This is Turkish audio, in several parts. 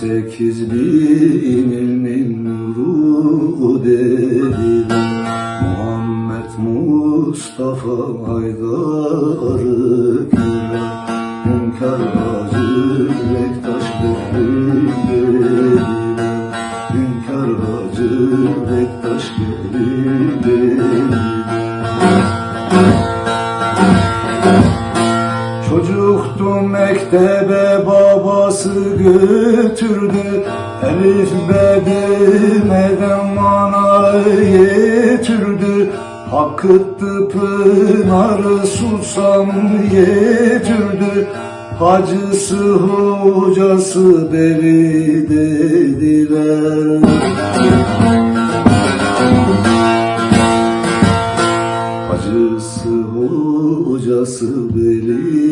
Sekiz bin ilmin nuru dediler Muhammed Mustafa Aydar'ı güler Hünkar Hacı Bektaş Gelin dediler Hünkar Hacı Bektaş Gelin dediler Çocuktu mektebe babası götürdü Elif bedimeden mana getirdi Hakkıttı pınarı susam getirdi Hacısı hocası deli dediler. Hacısı hocası beli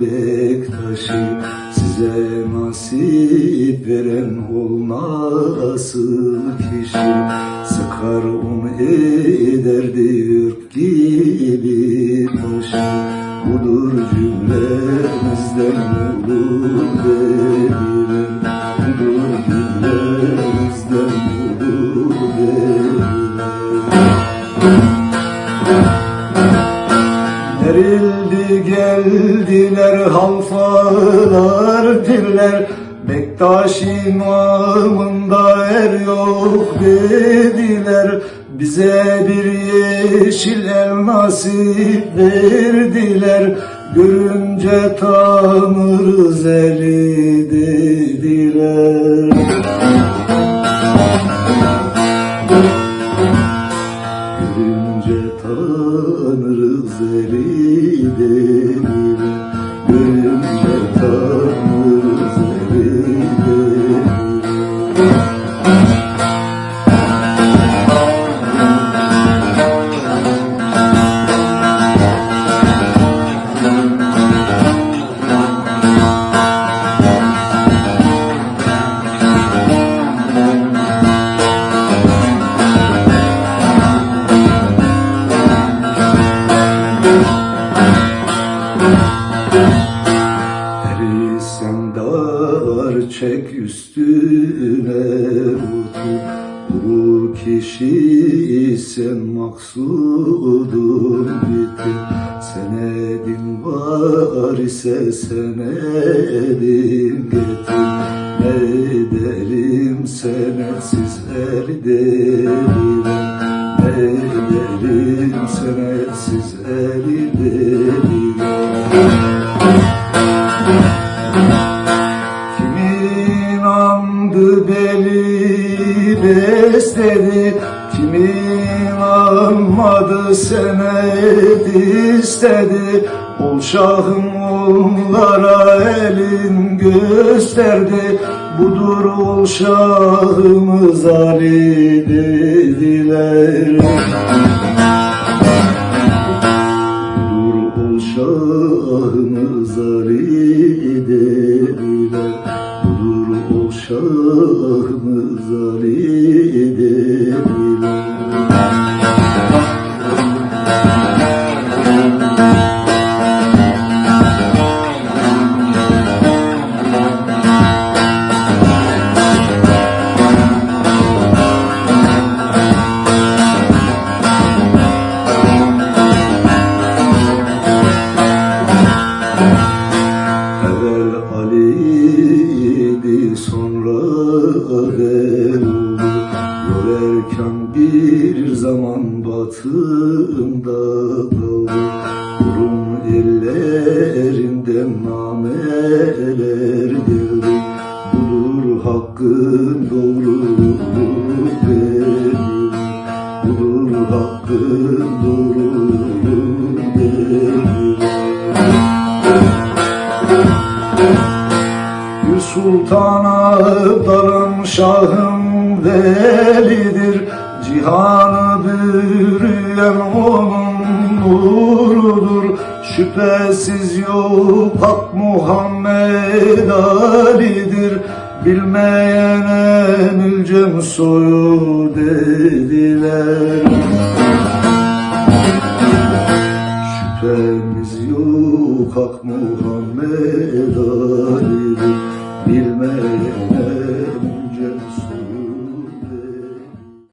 Bektaş'ı Size nasip veren olmasın kişi. Sıkar un ederdi yürk gibi taşı. Budur cümlemizden olur verilen Budur cümlemizden olur verilen geldiler halfalar diller. Bektaş imamında er yok dediler. Bize bir yeşil el nasip verdiler. Görünce tanırız eli çek üstüne otur Vurur kişi sen maksudun bitir Senedin var ise senedin getir. Ne ederim senetsiz erderim Ne ederim senetsiz erderim andı beli besledi Kimin anmadı senet istedi Ol şahım onlara elin gösterdi Budur ol şahımız Ali dediler şahım velidir. Cihanı bürüyen onun nurudur. Şüphesiz yok hak Muhammed Ali'dir. Bilmeyene mülcem soyu dediler. Şüphemiz yok hak Muhammed Ali'dir. Bilmeyene